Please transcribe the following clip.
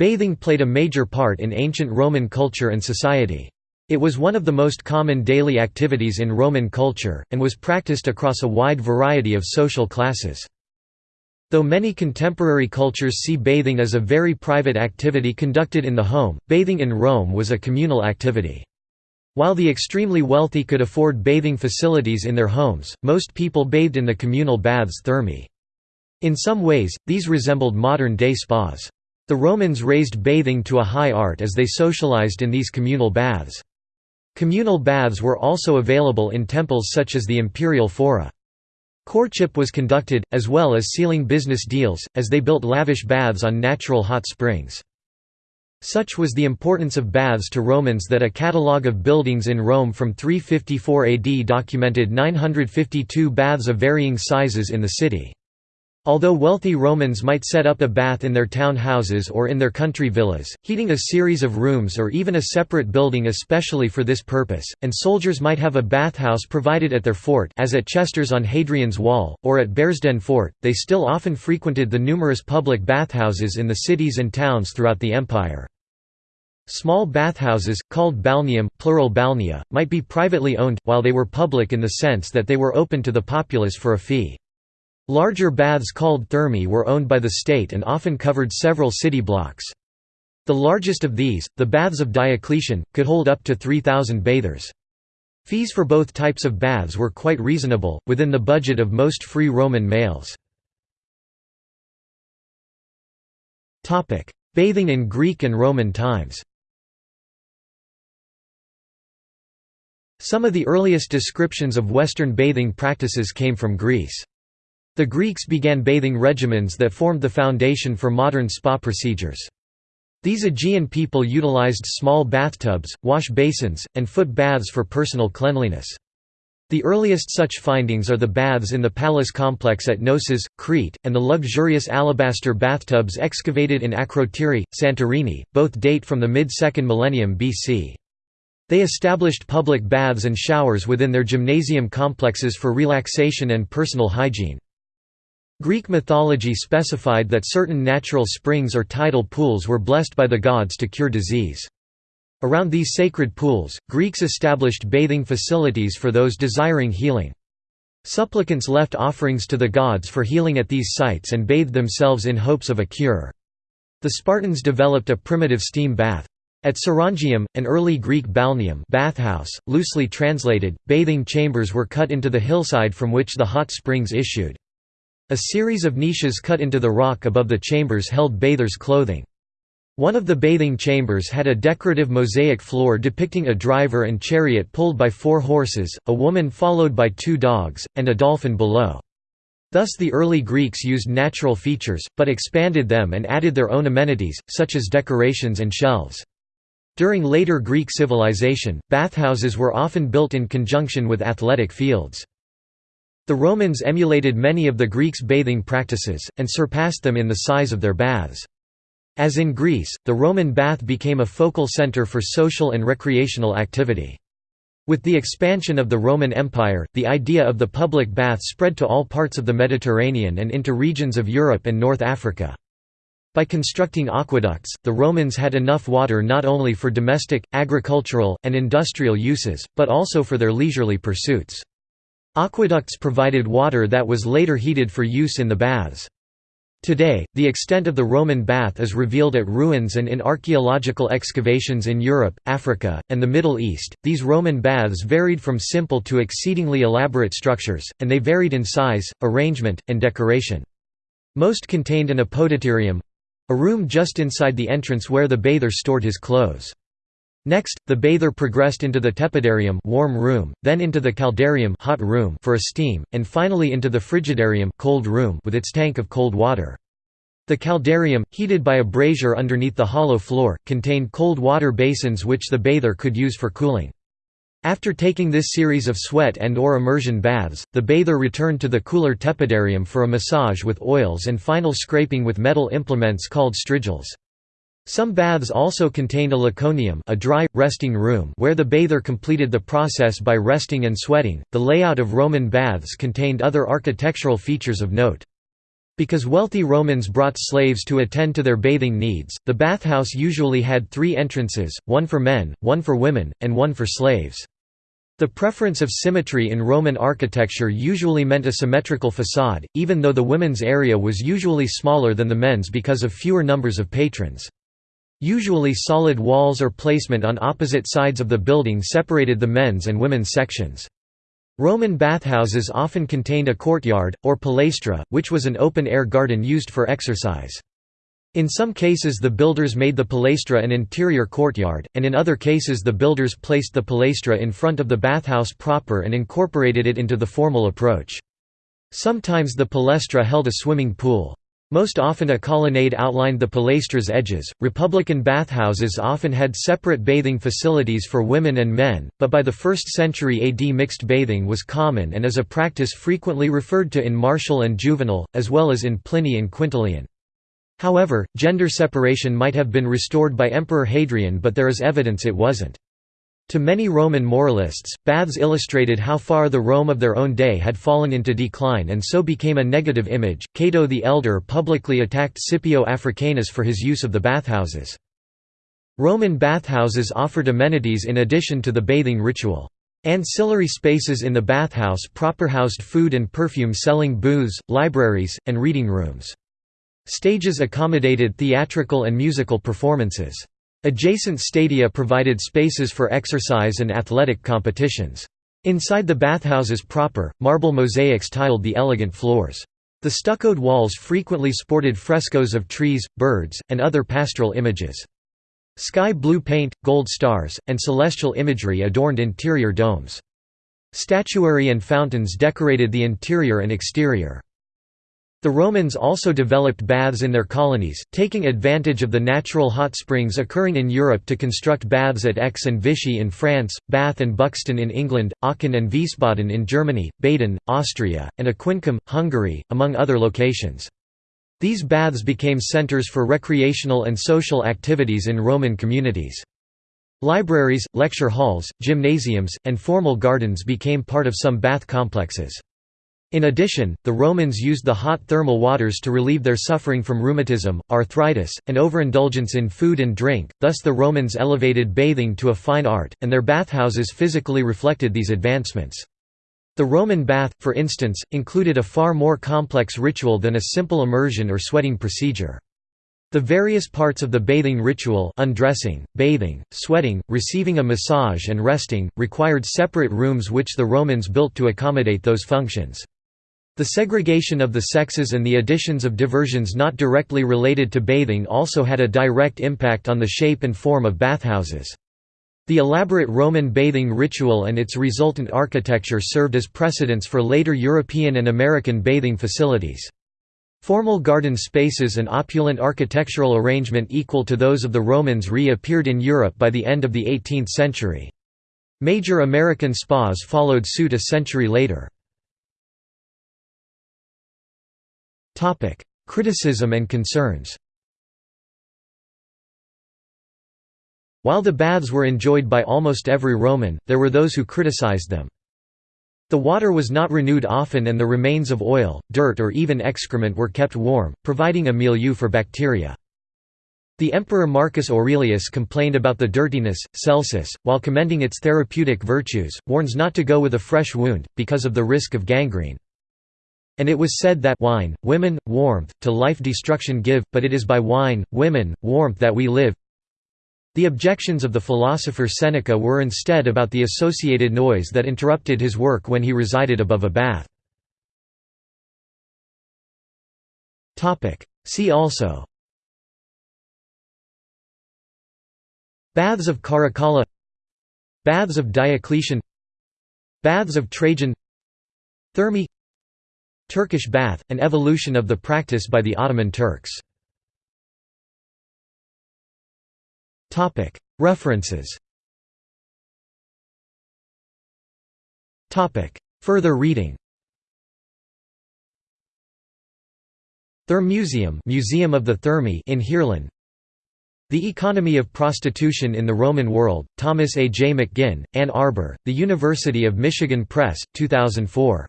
Bathing played a major part in ancient Roman culture and society. It was one of the most common daily activities in Roman culture, and was practiced across a wide variety of social classes. Though many contemporary cultures see bathing as a very private activity conducted in the home, bathing in Rome was a communal activity. While the extremely wealthy could afford bathing facilities in their homes, most people bathed in the communal baths thermae. In some ways, these resembled modern-day spas. The Romans raised bathing to a high art as they socialized in these communal baths. Communal baths were also available in temples such as the imperial fora. Courtship was conducted, as well as sealing business deals, as they built lavish baths on natural hot springs. Such was the importance of baths to Romans that a catalogue of buildings in Rome from 354 AD documented 952 baths of varying sizes in the city. Although wealthy Romans might set up a bath in their town houses or in their country villas, heating a series of rooms or even a separate building especially for this purpose, and soldiers might have a bathhouse provided at their fort as at Chesters on Hadrian's Wall, or at Bearsden Fort, they still often frequented the numerous public bathhouses in the cities and towns throughout the empire. Small bathhouses, called balneum, plural balnea, might be privately owned, while they were public in the sense that they were open to the populace for a fee. Larger baths called thermae were owned by the state and often covered several city blocks. The largest of these, the Baths of Diocletian, could hold up to 3,000 bathers. Fees for both types of baths were quite reasonable, within the budget of most free Roman males. Bathing in Greek and Roman times Some of the earliest descriptions of Western bathing practices came from Greece. The Greeks began bathing regimens that formed the foundation for modern spa procedures. These Aegean people utilized small bathtubs, wash basins, and foot baths for personal cleanliness. The earliest such findings are the baths in the palace complex at Knossos, Crete, and the luxurious alabaster bathtubs excavated in Akrotiri, Santorini, both date from the mid-2nd millennium BC. They established public baths and showers within their gymnasium complexes for relaxation and personal hygiene. Greek mythology specified that certain natural springs or tidal pools were blessed by the gods to cure disease. Around these sacred pools, Greeks established bathing facilities for those desiring healing. Supplicants left offerings to the gods for healing at these sites and bathed themselves in hopes of a cure. The Spartans developed a primitive steam bath. At Sarangium, an early Greek balneum bathhouse, loosely translated, bathing chambers were cut into the hillside from which the hot springs issued. A series of niches cut into the rock above the chambers held bathers' clothing. One of the bathing chambers had a decorative mosaic floor depicting a driver and chariot pulled by four horses, a woman followed by two dogs, and a dolphin below. Thus the early Greeks used natural features, but expanded them and added their own amenities, such as decorations and shelves. During later Greek civilization, bathhouses were often built in conjunction with athletic fields. The Romans emulated many of the Greeks' bathing practices, and surpassed them in the size of their baths. As in Greece, the Roman bath became a focal center for social and recreational activity. With the expansion of the Roman Empire, the idea of the public bath spread to all parts of the Mediterranean and into regions of Europe and North Africa. By constructing aqueducts, the Romans had enough water not only for domestic, agricultural, and industrial uses, but also for their leisurely pursuits. Aqueducts provided water that was later heated for use in the baths. Today, the extent of the Roman bath is revealed at ruins and in archaeological excavations in Europe, Africa, and the Middle East. These Roman baths varied from simple to exceedingly elaborate structures, and they varied in size, arrangement, and decoration. Most contained an apodyterium a room just inside the entrance where the bather stored his clothes. Next, the bather progressed into the tepidarium warm room, then into the caldarium hot room for a steam, and finally into the frigidarium cold room with its tank of cold water. The caldarium, heated by a brazier underneath the hollow floor, contained cold water basins which the bather could use for cooling. After taking this series of sweat and or immersion baths, the bather returned to the cooler tepidarium for a massage with oils and final scraping with metal implements called strigils. Some baths also contained a laconicum, a dry, resting room where the bather completed the process by resting and sweating. The layout of Roman baths contained other architectural features of note. Because wealthy Romans brought slaves to attend to their bathing needs, the bathhouse usually had three entrances, one for men, one for women, and one for slaves. The preference of symmetry in Roman architecture usually meant a symmetrical facade, even though the women's area was usually smaller than the men's because of fewer numbers of patrons. Usually solid walls or placement on opposite sides of the building separated the men's and women's sections. Roman bathhouses often contained a courtyard, or palaestra, which was an open-air garden used for exercise. In some cases the builders made the palaestra an interior courtyard, and in other cases the builders placed the palaestra in front of the bathhouse proper and incorporated it into the formal approach. Sometimes the palaestra held a swimming pool. Most often a colonnade outlined the palaestra's edges. Republican bathhouses often had separate bathing facilities for women and men, but by the 1st century AD mixed bathing was common and is a practice frequently referred to in Martial and Juvenal, as well as in Pliny and Quintilian. However, gender separation might have been restored by Emperor Hadrian but there is evidence it wasn't. To many Roman moralists, baths illustrated how far the Rome of their own day had fallen into decline and so became a negative image. Cato the Elder publicly attacked Scipio Africanus for his use of the bathhouses. Roman bathhouses offered amenities in addition to the bathing ritual. Ancillary spaces in the bathhouse proper housed food and perfume selling booths, libraries, and reading rooms. Stages accommodated theatrical and musical performances. Adjacent stadia provided spaces for exercise and athletic competitions. Inside the bathhouses proper, marble mosaics tiled the elegant floors. The stuccoed walls frequently sported frescoes of trees, birds, and other pastoral images. Sky blue paint, gold stars, and celestial imagery adorned interior domes. Statuary and fountains decorated the interior and exterior. The Romans also developed baths in their colonies, taking advantage of the natural hot springs occurring in Europe to construct baths at Aix and Vichy in France, Bath and Buxton in England, Aachen and Wiesbaden in Germany, Baden, Austria, and Aquincum, Hungary, among other locations. These baths became centers for recreational and social activities in Roman communities. Libraries, lecture halls, gymnasiums, and formal gardens became part of some bath complexes. In addition, the Romans used the hot thermal waters to relieve their suffering from rheumatism, arthritis, and overindulgence in food and drink, thus the Romans elevated bathing to a fine art, and their bathhouses physically reflected these advancements. The Roman bath, for instance, included a far more complex ritual than a simple immersion or sweating procedure. The various parts of the bathing ritual undressing, bathing, sweating, receiving a massage and resting, required separate rooms which the Romans built to accommodate those functions. The segregation of the sexes and the additions of diversions not directly related to bathing also had a direct impact on the shape and form of bathhouses. The elaborate Roman bathing ritual and its resultant architecture served as precedents for later European and American bathing facilities. Formal garden spaces and opulent architectural arrangement equal to those of the Romans re-appeared in Europe by the end of the 18th century. Major American spas followed suit a century later. Criticism and concerns While the baths were enjoyed by almost every Roman, there were those who criticized them. The water was not renewed often and the remains of oil, dirt or even excrement were kept warm, providing a milieu for bacteria. The Emperor Marcus Aurelius complained about the dirtiness. Celsus, while commending its therapeutic virtues, warns not to go with a fresh wound, because of the risk of gangrene. And it was said that wine, women, warmth, to life destruction give, but it is by wine, women, warmth that we live. The objections of the philosopher Seneca were instead about the associated noise that interrupted his work when he resided above a bath. See also Baths of Caracalla Baths of Diocletian Baths of Trajan Thermae Turkish bath, an evolution of the practice by the Ottoman Turks. References Further reading Thermenmuseum Museum of the Thermae in Heerlen The Economy of Prostitution in the Roman World, Thomas A. J. McGinn, Ann Arbor, The University of Michigan Press, 2004.